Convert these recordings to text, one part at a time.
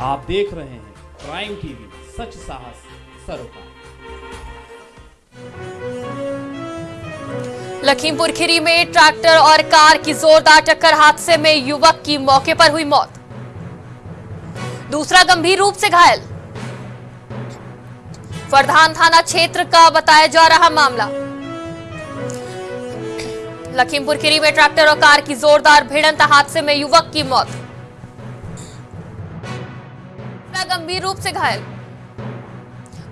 आप देख रहे हैं प्राइम टीवी, सच साहस, सरोकार। लखीमपुर खीरी में ट्रैक्टर और कार की जोरदार टक्कर हादसे में युवक की मौके पर हुई मौत। दूसरा गंभीर रूप से घायल। फरधान थाना क्षेत्र का बताया जा रहा मामला। लखीमपुर खीरी में ट्रैक्टर और कार की जोरदार भिड़ंत हादसे में युवक की मौत। गंभीर रूप से घायल।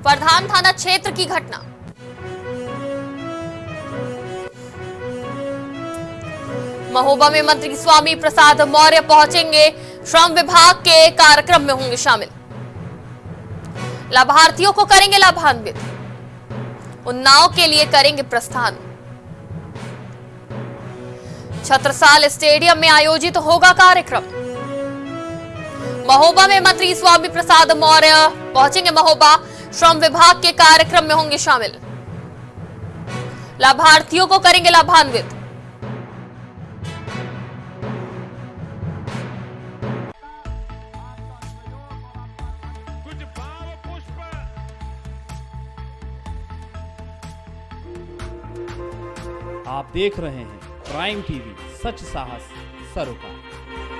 फरधान थाना क्षेत्र की घटना। महोबा में मंत्री स्वामी प्रसाद मौर्य पहुँचेंगे। श्रम विभाग के कार्यक्रम में होंगे शामिल। लाभार्थियों को करेंगे लाभान्वित। उन्नाव के लिए करेंगे प्रस्थान। छत्रसाल स्टेडियम में आयोजित होगा कार्यक्रम। महोबा में मंत्री स्वामी प्रसाद मौर्य पहुँचेंगे महोबा। श्रम विभाग के कार्यक्रम में होंगे शामिल। लाभार्थियों को करेंगे लाभान्वित। आप देख रहे हैं प्राइम टीवी, सच साहस, सरोकार।